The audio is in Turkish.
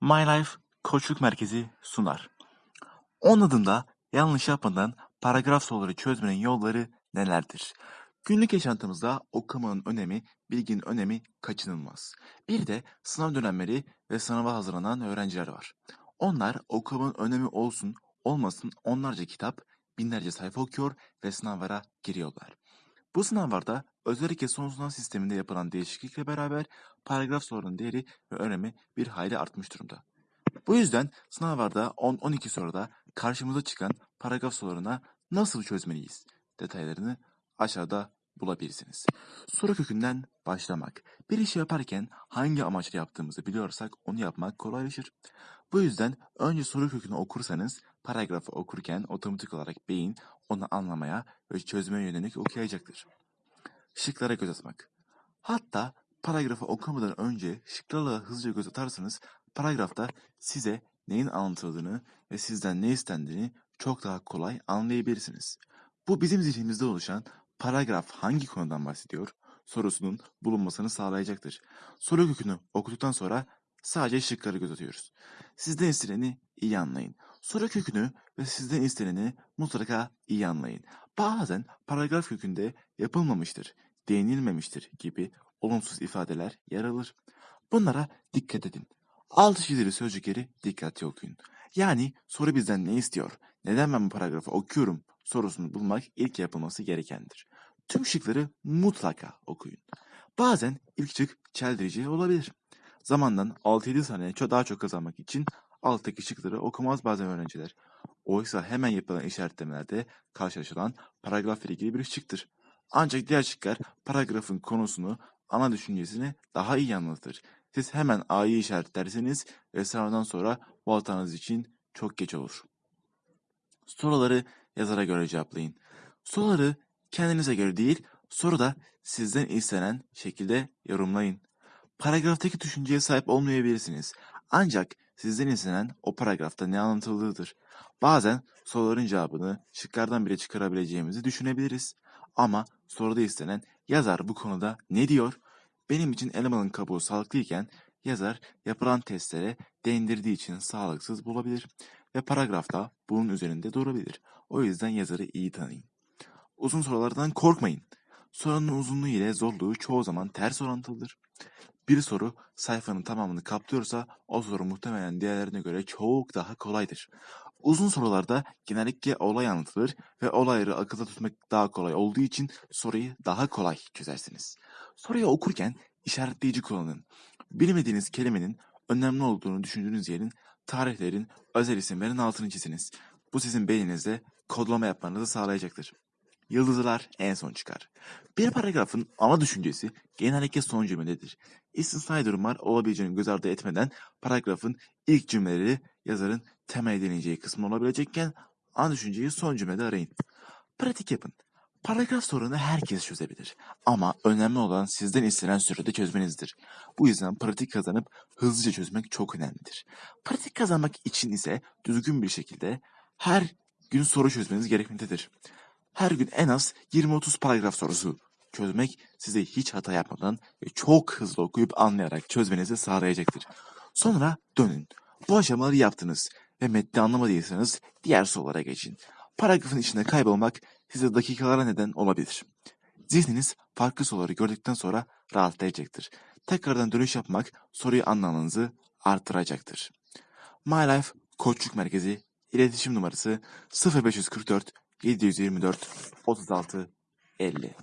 My Life Koçluk Merkezi sunar. 10 adımda yanlış yapmadan paragraf soruları çözmenin yolları nelerdir? Günlük yaşantımızda okumanın önemi, bilginin önemi kaçınılmaz. Bir de sınav dönemleri ve sınava hazırlanan öğrenciler var. Onlar okumanın önemi olsun olmasın onlarca kitap, binlerce sayfa okuyor ve sınavlara giriyorlar. Bu sınavlarda özellikle son sınav sisteminde yapılan değişiklikle beraber paragraf sorularının değeri ve önemi bir hayli artmış durumda. Bu yüzden sınavlarda 10-12 soruda karşımıza çıkan paragraf sorularına nasıl çözmeliyiz detaylarını aşağıda bulabilirsiniz. Soru kökünden başlamak. Bir işi yaparken hangi amaçla yaptığımızı biliyorsak onu yapmak kolaylaşır. Bu yüzden önce soru kökünü okursanız paragrafı okurken otomatik olarak beyin onu anlamaya ve çözmeye yönelik okuyacaktır. Şıklara göz atmak. Hatta paragrafı okumadan önce şıklarla hızlıca göz atarsanız paragrafta size neyin anlatıldığını ve sizden ne istendiğini çok daha kolay anlayabilirsiniz. Bu bizim zihnimizde oluşan paragraf hangi konudan bahsediyor sorusunun bulunmasını sağlayacaktır. Soru kökünü okuduktan sonra sadece şıkları göz atıyoruz. Sizden isteneni iyi anlayın. Soru kökünü ve sizden isteneni mutlaka iyi anlayın. Bazen paragraf kökünde yapılmamıştır, değinilmemiştir gibi olumsuz ifadeler yer alır. Bunlara dikkat edin. Altı çizili sözcükleri dikkatli okuyun. Yani soru bizden ne istiyor? Neden ben bu paragrafı okuyorum? sorusunu bulmak ilk yapılması gerekendir. Tüm şıkları mutlaka okuyun. Bazen ilk şık çeldirici olabilir. Zamandan 6-7 saniye daha çok kazanmak için alttaki şıkları okumaz bazen öğrenciler. Oysa hemen yapılan işaretlemelerde karşılaşılan paragraf ile ilgili bir şıktır. Ancak diğer şıklar paragrafın konusunu, ana düşüncesini daha iyi anlatır. Siz hemen A'yı işaretlerseniz ve sınavdan sonra bu hatanız için çok geç olur. Soruları yazara göre cevaplayın. Soruları kendinize göre değil, soruda sizden istenen şekilde yorumlayın. Paragraftaki düşünceye sahip olmayabilirsiniz. Ancak sizden istenen o paragrafta ne anlatıldığıdır. Bazen soruların cevabını şıklardan bile çıkarabileceğimizi düşünebiliriz. Ama soruda istenen yazar bu konuda ne diyor? Benim için elemanın kabuğu sağlıklıyken yazar yapılan testlere değindirdiği için sağlıksız bulabilir ve paragrafta bunun üzerinde durabilir. O yüzden yazarı iyi tanıyın. Uzun sorulardan korkmayın. Sorunun uzunluğu ile zorluğu çoğu zaman ters orantılıdır. Bir soru sayfanın tamamını kaplıyorsa o soru muhtemelen diğerlerine göre çok daha kolaydır. Uzun sorularda genellikle olay anlatılır ve olayları akılda tutmak daha kolay olduğu için soruyu daha kolay çözersiniz. Soruyu okurken işaretleyici kullanın. Bilmediğiniz kelimenin önemli olduğunu düşündüğünüz yerin, tarihlerin, özel isimlerin altını çiziniz. Bu sizin beyninizde kodlama yapmanızı sağlayacaktır. Yıldızlar en son çıkar. Bir paragrafın ana düşüncesi genellikle son cümlededir. İstisnai durumlar olabileceğini göz ardı etmeden paragrafın ilk cümleleri yazarın temel edileceği kısmı olabilecekken ana düşünceyi son cümlede arayın. Pratik yapın. Paragraf sorunu herkes çözebilir. Ama önemli olan sizden istenen sürede çözmenizdir. Bu yüzden pratik kazanıp hızlıca çözmek çok önemlidir. Pratik kazanmak için ise düzgün bir şekilde her gün soru çözmeniz gerekmektedir. Her gün en az 20-30 paragraf sorusu çözmek size hiç hata yapmadan ve çok hızlı okuyup anlayarak çözmenizi sağlayacaktır. Sonra dönün. Bu aşamaları yaptınız ve metni anlamadıysanız diğer sorulara geçin. Paragrafın içinde kaybolmak size dakikalara neden olabilir. Zihniniz farklı soruları gördükten sonra rahatlayacaktır. Tekrardan dönüş yapmak soruyu anlamanızı artıracaktır. My Life Koçluk Merkezi iletişim numarası 0544 724 36 50